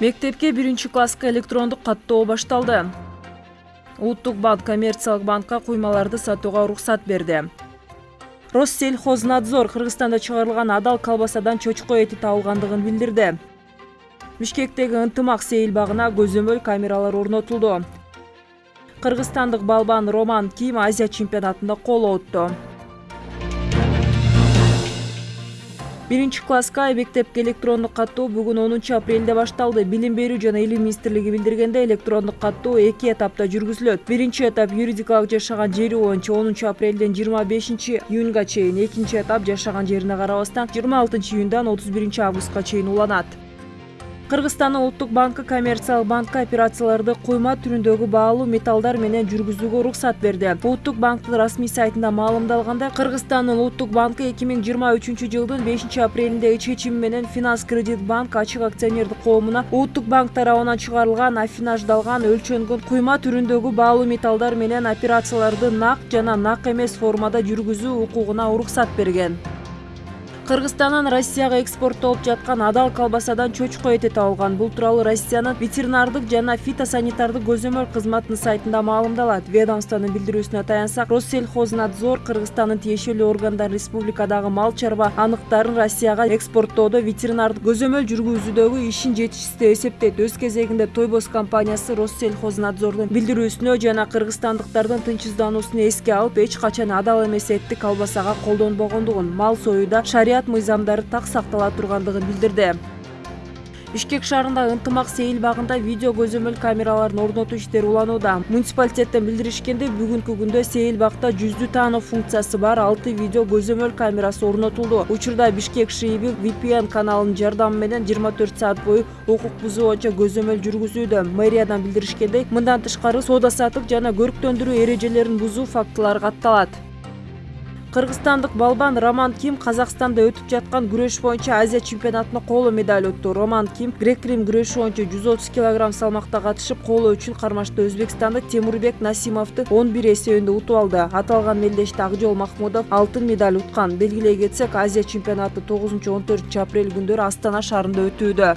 мектепке биринчи класска электрондук каттоо башталды. Улуттук банк коммерциялык банкка куймаларды сатууга уруксат берди. Россельхознадзор кыргызстанда чыгарылган адал колбасадан чочко эти табылгандыгын билдирди. Бишкектеги ынтымак сейил багына көзөмөл камералар орнотулду. Кыргызстандык балбан роман ким азия чемпионатында коло утту биринчи класска мектепке электрондук каттоо бүгүн онунчу апрелде башталды. Билим берүү жана илим министрлиги билдиргендей электрондук каттоо эки этапта жүргүзүлөт. Биринчи этап юридикалык жашаган жери боюнча онунчу апрелден жыйырма бешинчи июнга чейин экинчи этап жашаган жерине карабастан жыйырма алтынчы июндан отуз биринчи августка чейин уланат. Кыргызстандын улуттук банкы коммерциялык банкка операцияларды куйма түрүндөгү баалуу металлдар менен жүргүзүүгө уруксат берди. Улуттук банктын расмий сайтында маалымдалгандай кыргызстандын улуттук банкы эки миң жыйырма үчүнчү жылдын бешинчи апрелиндеги чечими менен финанс кредит банк ачык акционердик коомуна улуттук банк тарабынан чыгарылган аффинаждалган өлчөнгөн куйма түрүндөгү баалуу металлдар менен операцияларды нак жана нак эмес формада жүргүзүү укугуна уруксат берген кыргызстандан россияга экспорттолуп жаткан адал колбасадан чочко эти табылган бул тууралуу россиянын ветеринардык жана фитосанитардык көзөмөл кызматынын сайтында маалымдалат. Ведомствонун билдирүүсүнө таянсак россельхознадзор кыргызстандын тиешелүү органдары республикадагы мал чарба аныктарын россияга экспорттоодо ветеринардык көзөмөл жүргүзүүдөгү ишин жетишсиз деп эсептейт. Өз кезегинде тойбос компаниясы россельхознадзордун билдирүүсүнө жана кыргызстандыктардын тынчсыздануусун эске алып эч качан адал эмес этти колбасага колдонбогондугун. Мал союуда мыйзамдары так сактала тургандыгын билдирди. Бишкек шаарындагы ынтымак сейил багында видео көзөмөл камераларын орнотуу иштери уланууда. Муниципалитеттен билдиришкендей бүгүнкү күндө сейил багта жүздү таануу функциясы бар алты видео көзөмөл камерасы орнотулду. Учурда бишкек шииби vpn каналынын жардамы менен жыйырма төрт саат бою укук бузуу боюнча көзөмөл жүргүзүүдө. Мэриядан билдиришкендей мындан тышкары соода саттык жана көрктөндүрүү эрежелерин бузуу фактылары катталат кыргызстандык балбан роман ким казакстанда өтүп жаткан күрөш боюнча азия чемпионатына коло медаль утту роман ким грек рим күрөшү боюнча жүз отуз килограмм салмакта катышып коло үчүн кармашта өзбекстандык темурбек насимовду он бир эсебинде утуп алды. Аталган мелдеште акжол махмудов алтын медаль уткан. Белгилей кетсек азия чемпионаты тогузунчу он төртүнчү апрель күндөрү астана шаарында өтүүдө